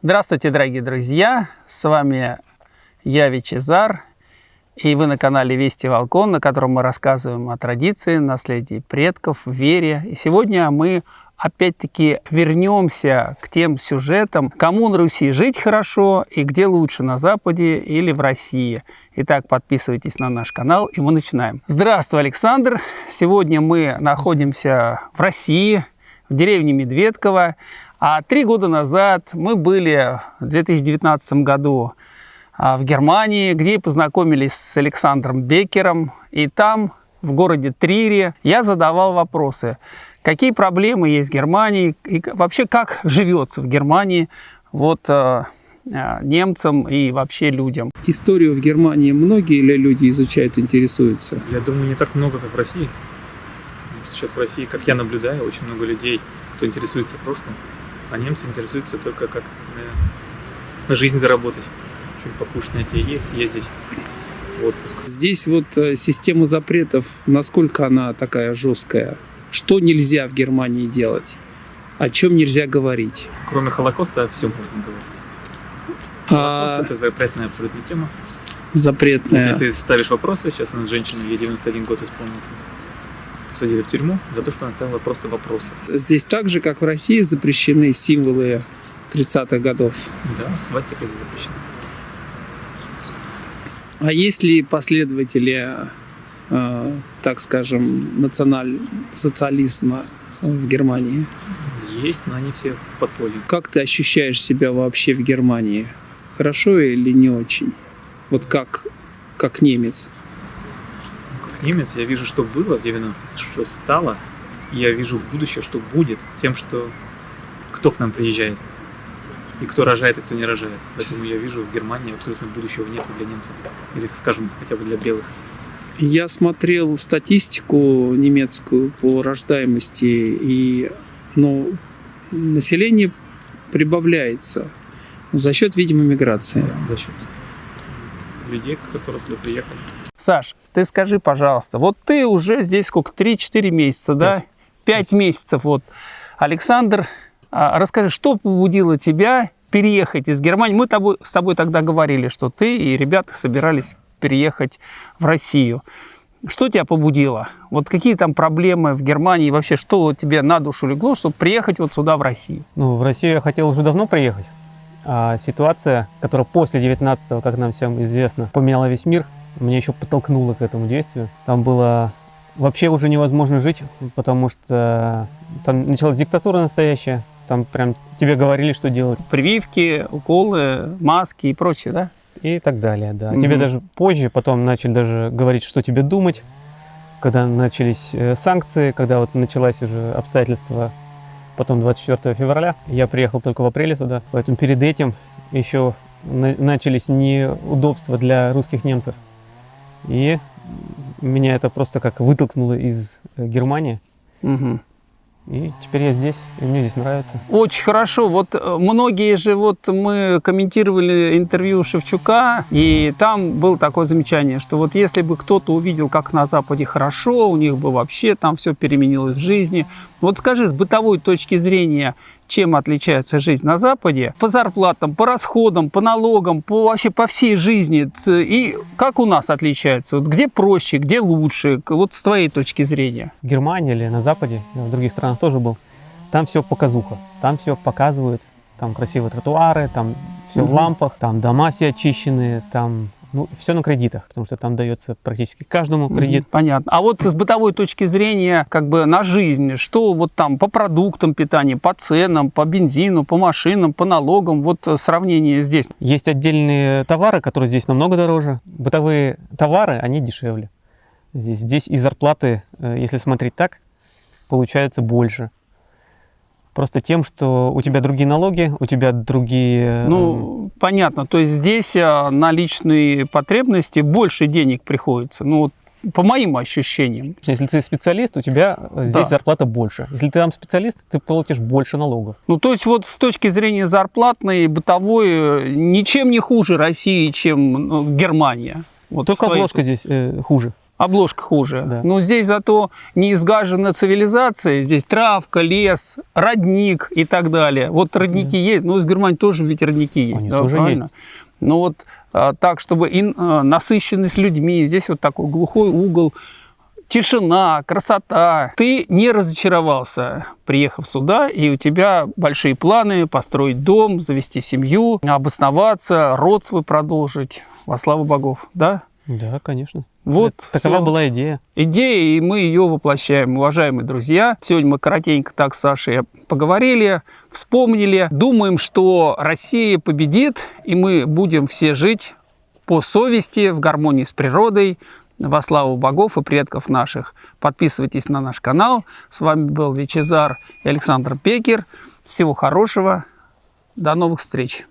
Здравствуйте, дорогие друзья! С вами я, Вичезар, и вы на канале Вести Волкон, на котором мы рассказываем о традиции, наследии предков, вере. И сегодня мы опять-таки вернемся к тем сюжетам, кому на Руси жить хорошо и где лучше, на Западе или в России. Итак, подписывайтесь на наш канал, и мы начинаем. Здравствуй, Александр! Сегодня мы находимся в России, в деревне Медведково. А три года назад мы были в 2019 году а, в Германии, где познакомились с Александром Беккером. И там, в городе Трире, я задавал вопросы, какие проблемы есть в Германии и вообще как живется в Германии вот а, а, немцам и вообще людям. Историю в Германии многие ли люди изучают, интересуются? Я думаю, не так много, как в России. Сейчас в России, как я наблюдаю, очень много людей, кто интересуется прошлым а немцы интересуются только как на, на жизнь заработать. Что-нибудь покушать найти и съездить в отпуск. Здесь вот э, система запретов, насколько она такая жесткая? Что нельзя в Германии делать? О чем нельзя говорить? Кроме Холокоста все можно говорить. А... Холокост это запретная абсолютно тема. Запретная. Если ты ставишь вопросы, сейчас у нас женщина, ей 91 год исполнился, посадили в тюрьму за то, что она ставила просто вопросы. Здесь так же, как в России, запрещены символы 30-х годов. Да, свастика здесь запрещена. А есть ли последователи, э, так скажем, национал-социализма в Германии? Есть, но они все в подполье. Как ты ощущаешь себя вообще в Германии? Хорошо или не очень? Вот как, как немец? Немец, я вижу, что было в 90-х, что стало, и я вижу будущее, что будет тем, что кто к нам приезжает, и кто рожает, и кто не рожает. Поэтому я вижу в Германии абсолютно будущего нет для немцев, или, скажем, хотя бы для белых. Я смотрел статистику немецкую по рождаемости, и ну, население прибавляется за счет, видимо, миграции. Да, за счет людей, которые сюда приехали. Саш, ты скажи, пожалуйста, вот ты уже здесь сколько, 3-4 месяца, да? 5 месяцев вот. Александр, а, расскажи, что побудило тебя переехать из Германии? Мы тобой, с тобой тогда говорили, что ты и ребята собирались переехать в Россию. Что тебя побудило? Вот какие там проблемы в Германии? Вообще, что тебе на душу легло, чтобы приехать вот сюда, в Россию? Ну, в Россию я хотел уже давно приехать. А ситуация, которая после 19-го, как нам всем известно, поменяла весь мир, меня еще подтолкнуло к этому действию. Там было вообще уже невозможно жить, потому что там началась диктатура настоящая. Там прям тебе говорили, что делать. Прививки, уколы, маски и прочее, да? И так далее, да. Mm -hmm. Тебе даже позже потом начали даже говорить, что тебе думать. Когда начались э, санкции, когда вот началась уже обстоятельства, потом 24 февраля, я приехал только в апреле сюда, поэтому перед этим еще начались неудобства для русских немцев. И меня это просто как вытолкнуло из э, Германии. Угу. И теперь я здесь, и мне здесь нравится. Очень хорошо. Вот э, многие же, вот мы комментировали интервью Шевчука, и там было такое замечание, что вот если бы кто-то увидел, как на Западе хорошо, у них бы вообще там все переменилось в жизни. Вот скажи, с бытовой точки зрения, чем отличается жизнь на Западе, по зарплатам, по расходам, по налогам, по, вообще по всей жизни, и как у нас отличается, вот где проще, где лучше, вот с твоей точки зрения. В Германии или на Западе, в других странах тоже был, там все показуха, там все показывают, там красивые тротуары, там все угу. в лампах, там дома все очищенные, там ну, все на кредитах, потому что там дается практически каждому кредит. Понятно. А вот с бытовой точки зрения, как бы на жизнь, что вот там по продуктам питания, по ценам, по бензину, по машинам, по налогам, вот сравнение здесь? Есть отдельные товары, которые здесь намного дороже. Бытовые товары, они дешевле. Здесь, здесь и зарплаты, э, если смотреть так, получается больше. Просто тем, что у тебя другие налоги, у тебя другие... Ну, эм, понятно. То есть здесь э, на личные потребности больше денег приходится. Ну, вот по моим ощущениям. Если ты специалист, у тебя здесь да. зарплата больше. Если ты там специалист, ты платишь больше налогов. Ну, то есть вот с точки зрения зарплатной, бытовой, э, ничем не хуже России, чем ну, Германия. Вот Только обложка точки. здесь э, хуже. Обложка хуже. Да. Но здесь зато не изгажена цивилизация. Здесь травка, лес, родник и так далее. Вот родники есть. Ну, в Германии тоже ведь родники есть. Они да, тоже правильно? есть. Но вот а, так, чтобы и, а, насыщенность людьми. Здесь вот такой глухой угол. Тишина, красота. Ты не разочаровался, приехав сюда, и у тебя большие планы построить дом, завести семью, обосноваться, род свой продолжить. Во славу богов, да? Да, конечно. Вот Это- Такова была идея. идея, и мы ее воплощаем, уважаемые друзья. Сегодня мы коротенько так с Сашей поговорили, вспомнили. Думаем, что Россия победит, и мы будем все жить по совести, в гармонии с природой, во славу богов и предков наших. Подписывайтесь на наш канал. С вами был Вичезар и Александр Пекер. Всего хорошего. До новых встреч.